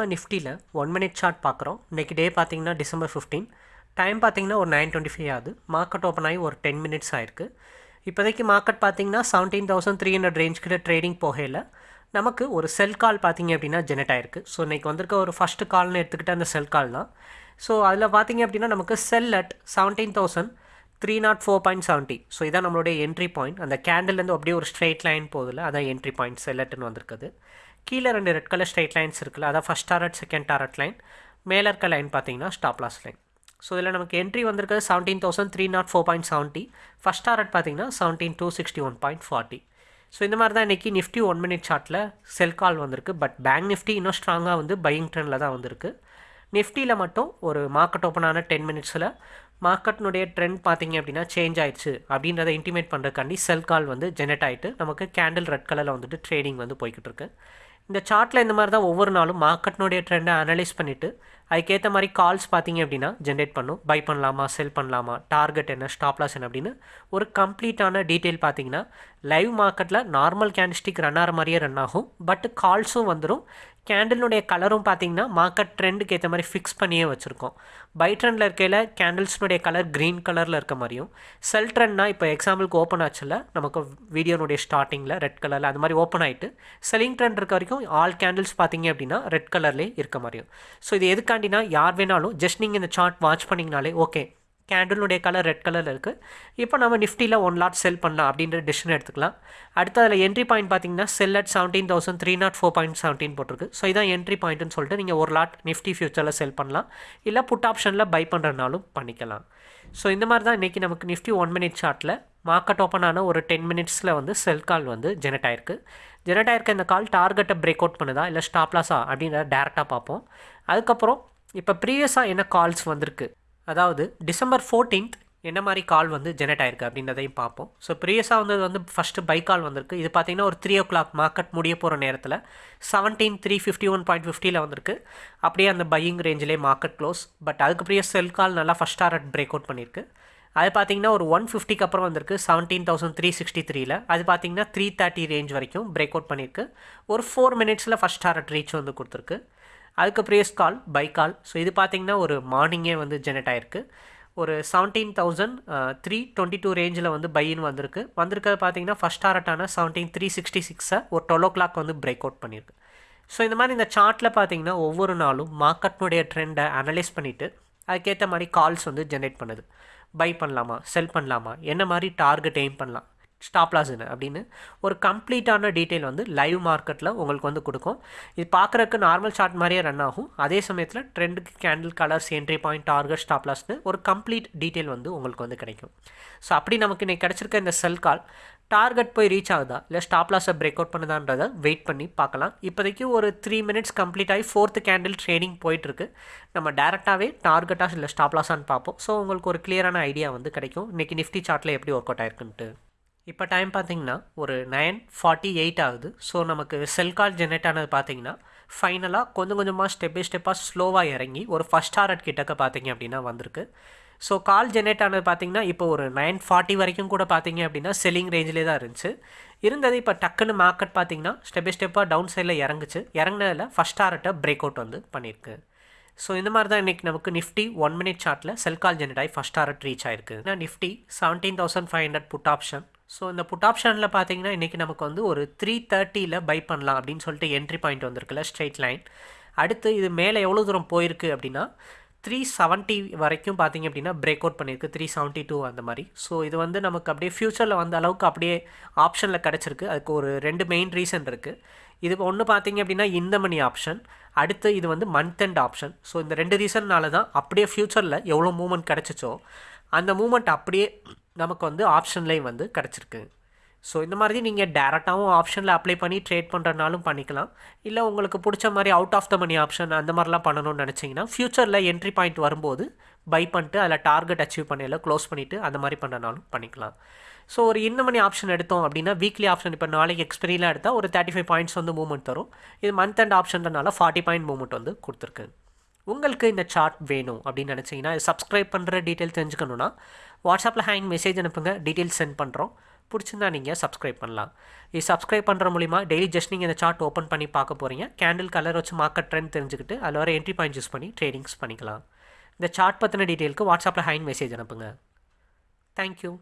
நம்ம நிஃப்டியில் one minute chart பார்க்குறோம். இன்றைக்கி டே பார்த்தீங்கன்னா டிசம்பர் ஃபிஃப்டீன் டைம் பார்த்தீங்கன்னா ஒரு நைன் டுவெண்ட்டி ஃபைவ் ஆகுது. மார்க்கெட் ஓப்பன் ஆகி ஒரு டென் மினிட்ஸ் ஆயிருக்கு. இப்போதைக்கு மார்க்கெட் பார்த்தீங்கன்னா seventeen thousand three hundred range கிட்ட ட்ரேடிங் போகையில் நமக்கு ஒரு செல் கால் பார்த்தீங்க அப்படின்னா ஜெனரேட் ஆயிருக்கு. ஸோ இன்றைக்கி வந்திருக்க ஒரு ஃபஸ்ட்டு கால்னு எடுத்துக்கிட்ட அந்த செல் கால் தான். ஸோ அதில் பார்த்திங்க அப்படின்னா நமக்கு sell at seventeen thousand three naught four point seventy so இதான் நம்மளுடைய என்ட்ரி பாயிண்ட் அந்த கேண்டில்லேருந்து அப்படியே ஒரு ஸ்ட்ரெயிட் லைன் போகுதுல அதான் என்ட்ரி பாயிண்ட் செல்லட்டுன்னு வந்திருக்குது. கீழே ரெண்டு ரெட் கலர் ஸ்ட்ரெயிட் லைன்ஸ் இருக்குல்ல அதான் first target second target line மேலே இருக்க லைன் பார்த்தீங்கன்னா ஸ்டாப் லாஸ் லைன் ஸோ இதில் நமக்கு என்ட்ரி வந்திருக்கிறது seventeen thousand three naught four point seventy first target பார்த்தீங்கன்னா seventeen two sixty one point forty so இந்த மாதிரி தான் இன்றைக்கி நிஃப்டி ஒன் மினிட் சார்ட்டில் செல் கால் வந்திருக்கு. பட் பேங்க் நிஃப்டி இன்னும் ஸ்ட்ராங்காக வந்து பையிங் ட்ரெண்டில் தான் வந்திருக்கு. நிஃப்டியில் மட்டும் ஒரு மார்க்கெட் ஓப்பன் ஆன டென் மினிட்ஸில் மார்க்கெட்னுடைய ட்ரெண்ட் பார்த்தீங்க அப்படின்னா சேஞ்ச் ஆயிடுச்சு. அப்படின்றத இன்டிமேட் பண்ணுறதுக்காண்டி செல் கால் வந்து ஜெனரேட் ஆகிட்டு நமக்கு கேண்டில் ரெட் கலரில் வந்துட்டு ட்ரேடிங் வந்து போய்கிட்டு இருக்கு. இந்த சார்ட்டில் இந்த மாதிரி தான் ஒவ்வொரு நாளும் மார்க்கெட்னுடைய ட்ரெண்டை அனலைஸ் பண்ணிவிட்டு அதுக்கேற்ற மாதிரி கால்ஸ் பார்த்தீங்க அப்படின்னா ஜென்ரேட் பண்ணும். பை பண்ணலாமா செல் பண்ணலாமா டார்கெட் என்ன ஸ்டாப்லாஸ் என்ன அப்படின்னு ஒரு கம்ப்ளீட்டான டீட்டெயில் பார்த்தீங்கன்னா லைவ் மார்க்கெட்டில் நார்மல் கேண்டிஸ்டிக் ரன் ஆகிற மாதிரியே ரன் ஆகும். பட் கால்ஸும் வந்துடும் கேண்டிலுடைய கலரும் பார்த்தீங்கன்னா மார்க்கெட் ட்ரெண்டுக்கு ஏற்ற மாதிரி ஃபிக்ஸ் பண்ணியே வச்சுருக்கோம். பை ட்ரெண்டில் இருக்கையில் கேண்டில்ஸ்னுடைய கலர் க்ரீன் கலரில் இருக்க மாதிரியும் செல் ட்ரெண்ட்னா இப்போ எக்ஸாம்பிளுக்கு ஓப்பன் ஆச்சுல நமக்கு வீடியோனுடைய ஸ்டார்டிங்கில் ரெட் கலரில் அது மாதிரி ஓப்பன் ஆகிட்டு செல்லிங் ட்ரெண்ட் இருக்க வரைக்கும் ஆல் கேண்டில்ஸ் பார்த்தீங்க அப்படின்னா ரெட் கலர்லேயே இருக்க மாதிரியும். ஸோ இது எதுக்காண்டினா யார் வேணாலும் ஜஸ்ட் நீங்கள் இந்த சார்ட் வாட்ச் பண்ணிங்கனாலே ஓகே கேண்டிலுடைய கலர் ரெட் கலரில் இருக்குது இப்போ நம்ம நிஃப்டியில் ஒன் லாட் செல் பண்ணலாம் அப்படின்ற டிசிஷன் எடுத்துக்கலாம். அடுத்து அதில் என்ட்ரி பாயிண்ட் பார்த்தீங்கன்னா sell at seventeen thousand three naught four point seventeen போட்டிருக்கு. ஸோ இதான் என்ட்ரி பாயிண்ட்னு சொல்லிட்டு நீங்கள் ஒரு லாட் நிஃப்டி ஃபியூச்சரில் செல் பண்ணலாம். இல்லை புட் ஆப்ஷனில் பை பண்ணுறதுனாலும் பண்ணிக்கலாம். ஸோ இந்த மாதிரி தான் இன்றைக்கி நமக்கு நிஃப்டி ஒன் மினிட் சார்ட்டில் மார்க்கெட் ஓப்பன் ஆன ஒரு டென் மினிட்ஸில் வந்து செல் கால் வந்து ஜெனரேட் ஆயிருக்கு. ஜெனரேட் ஆயிருக்க இந்த கால் டார்கெட்டை பிரேக் அவுட் பண்ணுதா இல்லை ஸ்டாப்லாஸா அப்படின்றத டேரெக்டாக பார்ப்போம். அதுக்கப்புறம் இப்போ ப்ரீவியஸாக என்ன கால்ஸ் வந்திருக்கு? அதாவது டிசம்பர் ஃபோர்டீன்த் என்ன மாதிரி கால் வந்து ஜெனரேட் ஆயிருக்கு அப்படின்றதையும் பார்ப்போம். ஸோ ப்ரீவியஸாக வந்தது வந்து ஃபஸ்ட்டு பை கால் வந்திருக்கு. இது பார்த்தீங்கன்னா ஒரு த்ரீ ஓ கிளாக் மார்க்கெட் முடிய போகிற நேரத்தில் seventeen three fifty one point ஃபிஃப்டியில் வந்திருக்கு. அப்படியே அந்த பையிங் ரேஞ்சிலே மார்க்கெட் க்ளோஸ் பட் அதுக்கு பிரிய செல் கால் நல்லா ஃபஸ்ட் டாரட் பிரேக் அவுட் பண்ணியிருக்கு அது பார்த்தீங்கன்னா ஒரு ஒன் ஃபிஃப்டிக்கு அப்புறம் வந்திருக்கு செவன்டீன் தௌசண்ட் த்ரீ சிக்ஸ்டி த்ரீல அது பார்த்தீங்கன்னா த்ரீ தேர்ட்டி ரேஞ்ச் வரைக்கும் பிரேக் அவுட் பண்ணியிருக்கு ஒரு ஃபோர் மினிட்ஸில் ஃபஸ்ட் டாரட் ரீச் வந்து கொடுத்துருக்கு. அதுக்கு previous call buy call so இது பார்த்தீங்கன்னா ஒரு மார்னிங்கே வந்து ஜெனரேட் ஆயிருக்கு. ஒரு seventeen thousand three twenty two ரேஞ்சில் வந்து பையின்னு வந்திருக்கு. வந்திருக்கிறது பார்த்தீங்கன்னா ஃபஸ்ட் டாரட்டான செவன்டீன் த்ரீ சிக்ஸ்டி சிக்ஸை ஒரு டுவெல் ஓ கிளாக் வந்து பிரேக் அவுட் பண்ணியிருக்கு ஸோ இந்த மாதிரி இந்த சார்ட்டில் பார்த்தீங்கன்னா ஒவ்வொரு நாளும் மார்க்கெட்னுடைய ட்ரெண்டை அனலைஸ் பண்ணிவிட்டு அதுக்கேற்ற மாதிரி கால்ஸ் வந்து ஜென்ரேட் பண்ணுது. பை பண்ணலாமா செல் பண்ணலாமா என்ன மாதிரி டார்கெட் எய்ம் பண்ணலாம். ஸ்டாப் லாஸ் என்ன அப்படின்னு ஒரு கம்ப்ளீட்டான டீட்டெயில் வந்து லைவ் மார்க்கெட்டில் உங்களுக்கு வந்து கொடுக்கும். இது பார்க்குறக்கு நார்மல் சார்ட் மாதிரியே ரன் ஆகும். அதே சமயத்தில் ட்ரெண்டுக்கு candle colours entry point target stop லாஸ்னு ஒரு கம்ப்ளீட் டீட்டெயில் வந்து உங்களுக்கு வந்து கிடைக்கும். ஸோ அப்படி நமக்கு இன்றைக்கி கிடச்சிருக்க இந்த செல் கால் டார்கெட் போய் ரீச் ஆகுதா? இல்லை ஸ்டாப் லாஸை பிரேக் அவுட் பண்ணுதான்றதை வெயிட் பண்ணி பார்க்கலாம். இப்போதைக்கு ஒரு த்ரீ மினிட்ஸ் கம்ப்ளீட் ஆகி ஃபோர்த்து கேண்டில் ட்ரேடிங் போயிட்டுருக்கு. நம்ம டேரெக்டாகவே டார்கெட்டாக இல்லை ஸ்டாப் லாஸான்னு பார்ப்போம். ஸோ உங்களுக்கு ஒரு கிளியரான ஐடியா வந்து கிடைக்கும். இன்றைக்கி நிஃப்டி சார்ட்டில் எப்படி ஒர்க் அவுட் ஆயிருக்குன்ட்டு. இப்போ டைம் பார்த்தீங்கன்னா ஒரு நைன் ஃபார்ட்டி எயிட் ஆகுது. ஸோ நமக்கு செல் கால் ஜெனரேட் ஆனது பார்த்தீங்கன்னா ஃபைனலாக கொஞ்சம் கொஞ்சமாக ஸ்டெப் பை ஸ்டெப்பாக ஸ்லோவாக இறங்கி ஒரு ஃபஸ்ட் டாரட் கிட்டக்க பார்த்தீங்க அப்படின்னா வந்திருக்கு. ஸோ கால் ஜெனரேட் ஆனது பார்த்திங்கன்னா இப்போ ஒரு நைன் ஃபார்ட்டி வரைக்கும் கூட பார்த்தீங்க அப்படின்னா செல்லிங் ரேஞ்சிலே தான் இருந்துச்சு. இருந்தது இப்போ டக்குன்னு மார்க்கெட் பார்த்தீங்கன்னா ஸ்டெப் பை ஸ்டெப்பாக டவுன் சைடில் இறங்குச்சு. இறங்கினதில் ஃபஸ்ட் டாரட்டை பிரேக் அவுட் வந்து பண்ணியிருக்கு ஸோ இந்த மாதிரி தான் இன்றைக்கி நமக்கு நிஃப்டி ஒன் மினிட் சார்ட்டில் செல் கால் ஜெனரேட் ஆகி ஃபஸ்ட் டாரட் ரீச் ஆயிருக்கு. Nifty seventeen thousand five hundred put option so இந்த புட் ஆப்ஷனில் பார்த்தீங்கன்னா இன்றைக்கி நமக்கு வந்து ஒரு த்ரீ தேர்ட்டியில் பை பண்ணலாம் அப்படின்னு சொல்லிட்டு என்ட்ரி பாயிண்ட் வந்திருக்குல்ல ஸ்ட்ரெயிட் லைன் அடுத்து இது மேலே எவ்வளோ தூரம் போயிருக்கு அப்படின்னா த்ரீ செவன்ட்டி வரைக்கும் பார்த்தீங்க அப்படின்னா பிரேக் அவுட் பண்ணியிருக்கு த்ரீ செவன்ட்டி டூ அந்த மாதிரி. ஸோ இது வந்து நமக்கு அப்படியே ஃப்யூச்சரில் வந்த அளவுக்கு அப்படியே ஆப்ஷனில் கிடச்சிருக்கு. அதுக்கு ஒரு ரெண்டு மெயின் ரீசன் இருக்குது இது ஒன்று பார்த்தீங்க அப்படின்னா இந்த மணி ஆப்ஷன் அடுத்து இது வந்து மந்த் அண்ட் ஆப்ஷன் ஸோ இந்த ரெண்டு ரீசன்னால தான் அப்படியே ஃப்யூச்சரில் எவ்வளோ மூமெண்ட் கிடச்சிச்சோ அந்த மூமெண்ட் அப்படியே நமக்கு வந்து ஆப்ஷன்லேயும் வந்து கிடச்சிருக்கு. ஸோ இந்த மாதிரி நீங்கள் டேரெக்டாகவும் ஆப்ஷனில் அப்ளை பண்ணி ட்ரேட் பண்ணுறனாலும் பண்ணிக்கலாம். இல்லை உங்களுக்கு பிடிச்ச மாதிரி out of the money option அந்த மாதிரிலாம் பண்ணணும்னு நினச்சிங்கன்னா ஃப்யூச்சரில் என்ட்ரி பாயிண்ட் வரும்போது பை பண்ணிட்டு அதில் டார்கெட் அச்சீவ் பண்ணியில் க்ளோஸ் பண்ணிவிட்டு அந்த மாதிரி பண்ணனாலும் பண்ணிக்கலாம். ஸோ ஒரு இந்த மணி ஆப்ஷன் எடுத்தோம் அப்படின்னா வீக்லி ஆப்ஷன் இப்போ நாளைக்கு எக்ஸ்பெரியெலாம் எடுத்தால் ஒரு தேர்ட்டி ஃபைவ் பாயிண்ட்ஸ் வந்து மூவ்மெண்ட் தரும். இது மந்த் அண்ட் ஆப்ஷன்றனால ஃபார்ட்டி பாயிண்ட் மூவ்மெண்ட் வந்து கொடுத்துருக்கு. உங்களுக்கு இந்த சார்ட் வேணும் அப்படின்னு நினச்சிங்கன்னா சப்ஸ்கிரைப் பண்ணுற டீட்டெயில் தெரிஞ்சுக்கணுன்னா வாட்ஸ்அப்பில் ஹேங் மெசேஜ் அனுப்புங்க டீட்டெயில்ஸ் சென்ட் பண்ணுறோம் பிடிச்சிருந்தா நீங்கள் சப்ஸ்கிரைப் பண்ணலாம். இது சப்ஸ்கிரைப் பண்ணுற மூலிமா டெய்லி ஜஸ்ட் நீங்கள் இந்த சார்ட் ஓப்பன் பண்ணி பார்க்க போகிறீங்க கேண்டில் கலர் வச்சு மார்க்கெட் ட்ரெண்ட் தெரிஞ்சுக்கிட்டு அதில் வர என்ட்ரி பாயிண்ட் யூஸ் பண்ணி ட்ரேடிங்ஸ் பண்ணிக்கலாம். இந்த சார்ட் பற்றின டீட்டெயிலுக்கு வாட்ஸ்அப்பில் ஹைன் மெசேஜ் அனுப்புங்க. தேங்க்யூ